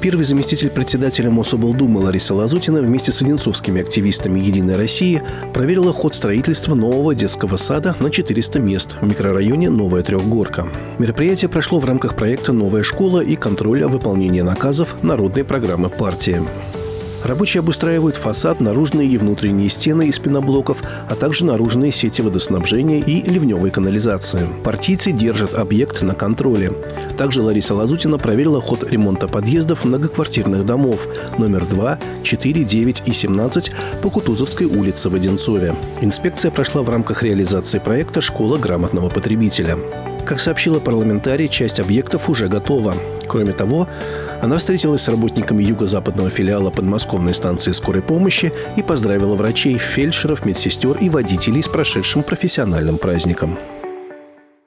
Первый заместитель председателя Мособлдумы Лариса Лазутина вместе с одинцовскими активистами «Единой России» проверила ход строительства нового детского сада на 400 мест в микрорайоне Новая Трехгорка. Мероприятие прошло в рамках проекта «Новая школа» и контроля выполнения наказов народной программы партии. Рабочие обустраивают фасад, наружные и внутренние стены из пеноблоков, а также наружные сети водоснабжения и ливневой канализации. Партийцы держат объект на контроле. Также Лариса Лазутина проверила ход ремонта подъездов многоквартирных домов номер 2, 4, 9 и 17 по Кутузовской улице в Одинцове. Инспекция прошла в рамках реализации проекта «Школа грамотного потребителя». Как сообщила парламентарий, часть объектов уже готова. Кроме того, она встретилась с работниками юго-западного филиала подмосковной станции скорой помощи и поздравила врачей, фельдшеров, медсестер и водителей с прошедшим профессиональным праздником.